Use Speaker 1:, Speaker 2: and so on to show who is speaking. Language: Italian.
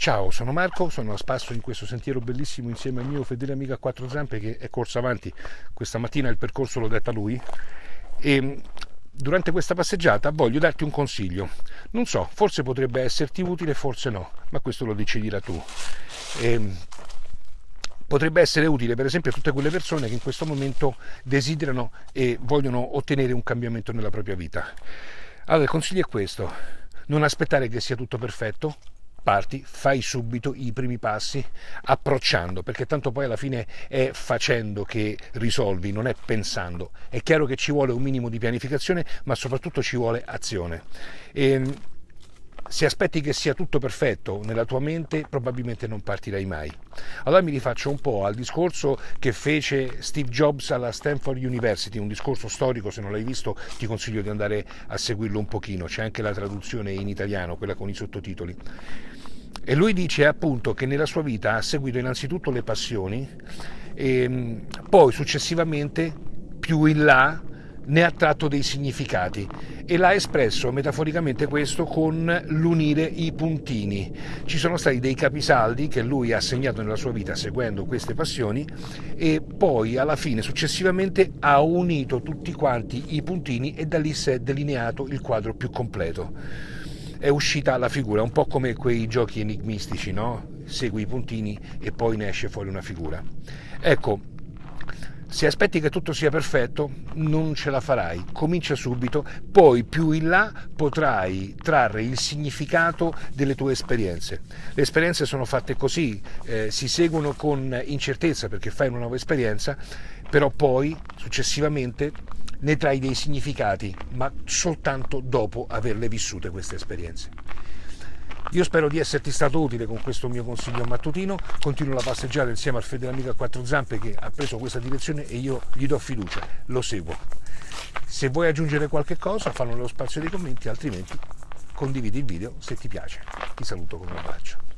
Speaker 1: Ciao, sono Marco, sono a spasso in questo sentiero bellissimo insieme al mio fedele amico a quattro zampe che è corso avanti. Questa mattina il percorso l'ho detto a lui e durante questa passeggiata voglio darti un consiglio. Non so, forse potrebbe esserti utile, forse no, ma questo lo deciderai tu. E potrebbe essere utile per esempio a tutte quelle persone che in questo momento desiderano e vogliono ottenere un cambiamento nella propria vita. Allora il consiglio è questo, non aspettare che sia tutto perfetto, parti, fai subito i primi passi approcciando, perché tanto poi alla fine è facendo che risolvi, non è pensando. È chiaro che ci vuole un minimo di pianificazione, ma soprattutto ci vuole azione. E ehm, se aspetti che sia tutto perfetto nella tua mente, probabilmente non partirai mai. Allora mi rifaccio un po' al discorso che fece Steve Jobs alla Stanford University, un discorso storico, se non l'hai visto ti consiglio di andare a seguirlo un pochino, c'è anche la traduzione in italiano, quella con i sottotitoli. E lui dice appunto che nella sua vita ha seguito innanzitutto le passioni e ehm, poi successivamente più in là ne ha tratto dei significati e l'ha espresso metaforicamente questo con l'unire i puntini. Ci sono stati dei capisaldi che lui ha segnato nella sua vita seguendo queste passioni e poi alla fine successivamente ha unito tutti quanti i puntini e da lì si è delineato il quadro più completo. È uscita la figura, un po' come quei giochi enigmistici, no? Segui i puntini e poi ne esce fuori una figura. Ecco, se aspetti che tutto sia perfetto, non ce la farai. Comincia subito, poi più in là potrai trarre il significato delle tue esperienze. Le esperienze sono fatte così, eh, si seguono con incertezza perché fai una nuova esperienza, però poi successivamente ne trai dei significati, ma soltanto dopo averle vissute queste esperienze. Io spero di esserti stato utile con questo mio consiglio mattutino, continuo la passeggiata insieme al fedele amico a quattro zampe che ha preso questa direzione e io gli do fiducia, lo seguo. Se vuoi aggiungere qualche cosa fallo nello spazio dei commenti, altrimenti condividi il video se ti piace. Ti saluto con un abbraccio.